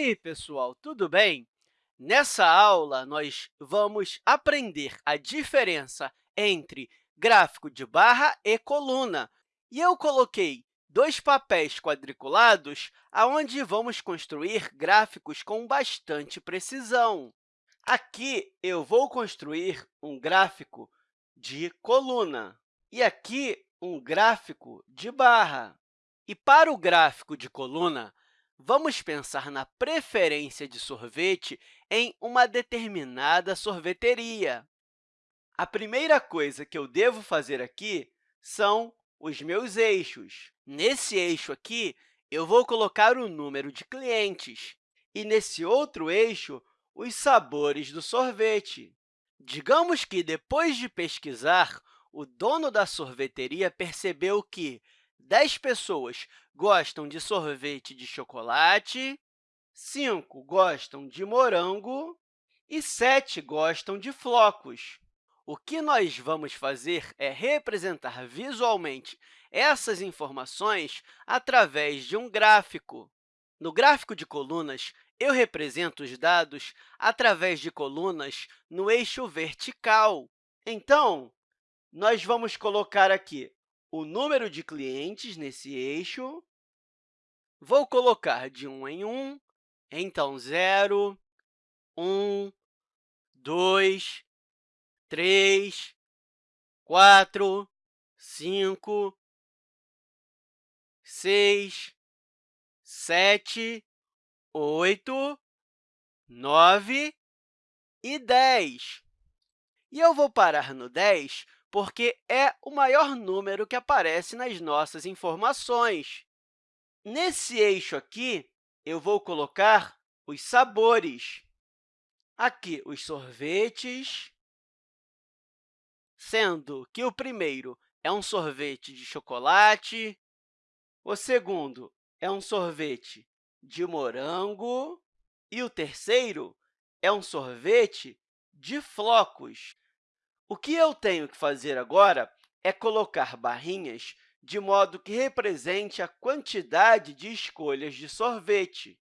aí, pessoal, tudo bem? Nessa aula, nós vamos aprender a diferença entre gráfico de barra e coluna. E eu coloquei dois papéis quadriculados onde vamos construir gráficos com bastante precisão. Aqui, eu vou construir um gráfico de coluna e aqui um gráfico de barra. E para o gráfico de coluna, vamos pensar na preferência de sorvete em uma determinada sorveteria. A primeira coisa que eu devo fazer aqui são os meus eixos. Nesse eixo aqui, eu vou colocar o número de clientes e, nesse outro eixo, os sabores do sorvete. Digamos que, depois de pesquisar, o dono da sorveteria percebeu que 10 pessoas gostam de sorvete de chocolate, 5 gostam de morango e 7 gostam de flocos. O que nós vamos fazer é representar visualmente essas informações através de um gráfico. No gráfico de colunas, eu represento os dados através de colunas no eixo vertical. Então, nós vamos colocar aqui o número de clientes nesse eixo. Vou colocar de 1 em 1, então 0, 1, 2, 3, 4, 5, 6, 7, 8, 9 e 10. E eu vou parar no 10 porque é o maior número que aparece nas nossas informações. Nesse eixo aqui, eu vou colocar os sabores. Aqui, os sorvetes, sendo que o primeiro é um sorvete de chocolate, o segundo é um sorvete de morango e o terceiro é um sorvete de flocos. O que eu tenho que fazer agora é colocar barrinhas de modo que represente a quantidade de escolhas de sorvete.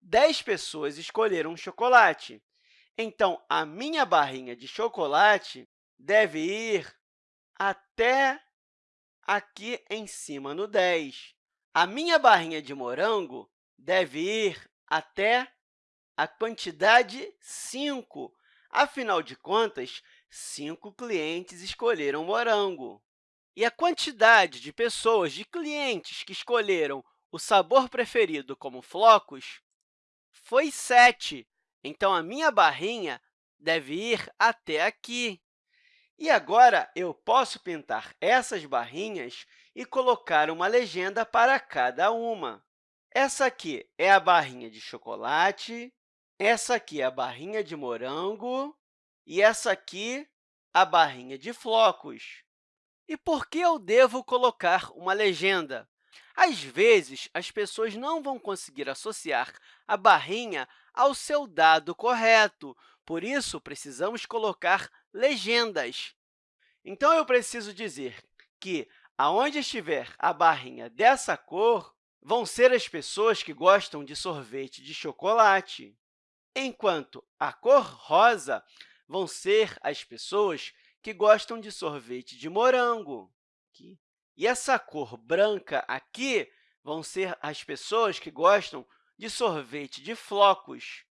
10 pessoas escolheram chocolate, então a minha barrinha de chocolate deve ir até aqui em cima no 10. A minha barrinha de morango deve ir até a quantidade 5. Afinal de contas, cinco clientes escolheram morango. E a quantidade de pessoas, de clientes que escolheram o sabor preferido como flocos foi 7. Então, a minha barrinha deve ir até aqui. E agora, eu posso pintar essas barrinhas e colocar uma legenda para cada uma. Essa aqui é a barrinha de chocolate, essa aqui é a barrinha de morango, e essa aqui, a barrinha de flocos. E por que eu devo colocar uma legenda? Às vezes, as pessoas não vão conseguir associar a barrinha ao seu dado correto, por isso, precisamos colocar legendas. Então, eu preciso dizer que, aonde estiver a barrinha dessa cor, vão ser as pessoas que gostam de sorvete de chocolate, enquanto a cor rosa vão ser as pessoas que gostam de sorvete de morango. Aqui. E essa cor branca aqui vão ser as pessoas que gostam de sorvete de flocos.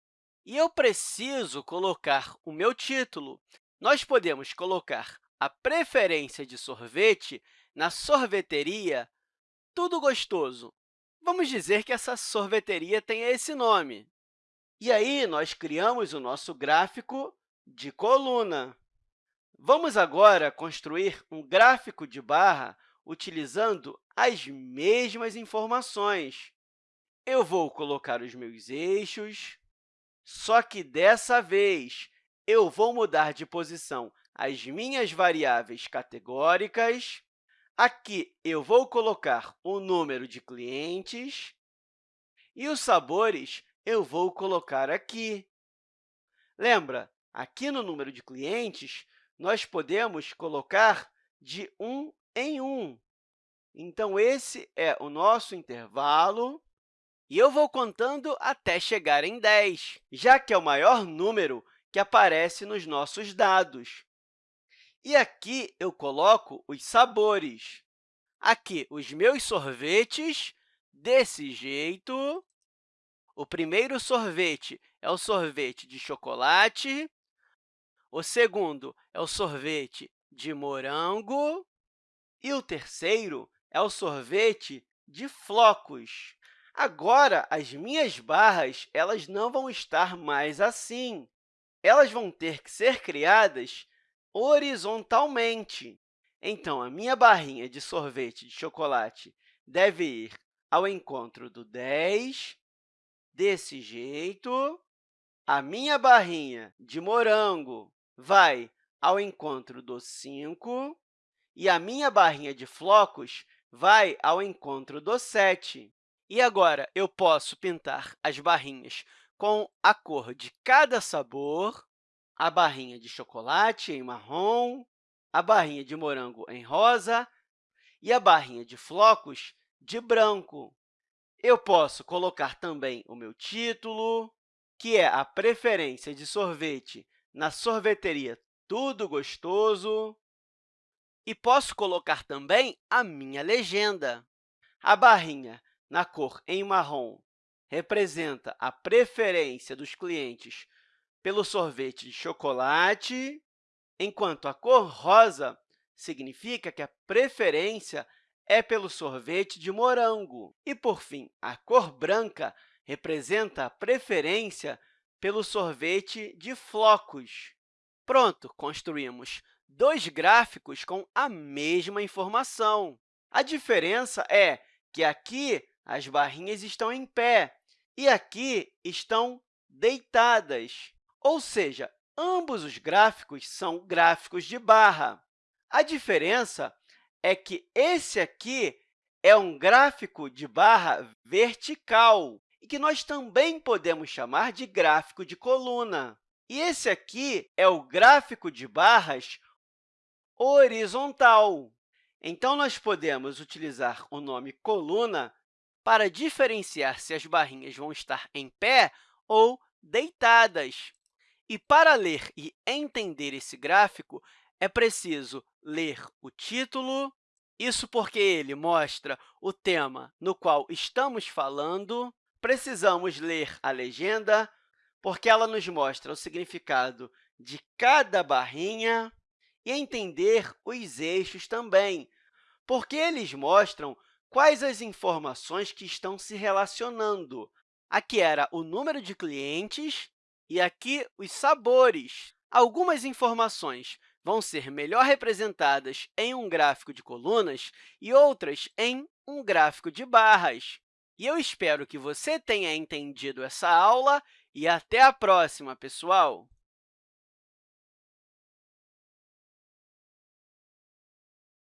E eu preciso colocar o meu título. Nós podemos colocar a preferência de sorvete na sorveteria Tudo Gostoso. Vamos dizer que essa sorveteria tem esse nome. E aí, nós criamos o nosso gráfico de coluna. Vamos agora construir um gráfico de barra utilizando as mesmas informações. Eu vou colocar os meus eixos, só que, dessa vez, eu vou mudar de posição as minhas variáveis categóricas. Aqui, eu vou colocar o número de clientes e os sabores eu vou colocar aqui. Lembra, Aqui no número de clientes, nós podemos colocar de 1 em 1. Então, esse é o nosso intervalo E eu vou contando até chegar em 10, já que é o maior número que aparece nos nossos dados. E aqui eu coloco os sabores. Aqui, os meus sorvetes, desse jeito. O primeiro sorvete é o sorvete de chocolate. O segundo é o sorvete de morango. E o terceiro é o sorvete de flocos. Agora, as minhas barras elas não vão estar mais assim. Elas vão ter que ser criadas horizontalmente. Então, a minha barrinha de sorvete de chocolate deve ir ao encontro do 10, desse jeito. A minha barrinha de morango vai ao encontro do 5, e a minha barrinha de flocos vai ao encontro do 7. E agora, eu posso pintar as barrinhas com a cor de cada sabor, a barrinha de chocolate em marrom, a barrinha de morango em rosa e a barrinha de flocos de branco. Eu posso colocar também o meu título, que é a preferência de sorvete na sorveteria Tudo Gostoso, e posso colocar também a minha legenda. A barrinha na cor em marrom representa a preferência dos clientes pelo sorvete de chocolate, enquanto a cor rosa significa que a preferência é pelo sorvete de morango. E, por fim, a cor branca representa a preferência pelo sorvete de flocos. Pronto, construímos dois gráficos com a mesma informação. A diferença é que aqui as barrinhas estão em pé e aqui estão deitadas, ou seja, ambos os gráficos são gráficos de barra. A diferença é que esse aqui é um gráfico de barra vertical e que nós também podemos chamar de gráfico de coluna. E esse aqui é o gráfico de barras horizontal. Então, nós podemos utilizar o nome coluna para diferenciar se as barrinhas vão estar em pé ou deitadas. E para ler e entender esse gráfico, é preciso ler o título, isso porque ele mostra o tema no qual estamos falando. Precisamos ler a legenda, porque ela nos mostra o significado de cada barrinha, e entender os eixos também, porque eles mostram quais as informações que estão se relacionando. Aqui era o número de clientes e aqui os sabores. Algumas informações vão ser melhor representadas em um gráfico de colunas e outras em um gráfico de barras. E eu espero que você tenha entendido essa aula e até a próxima, pessoal!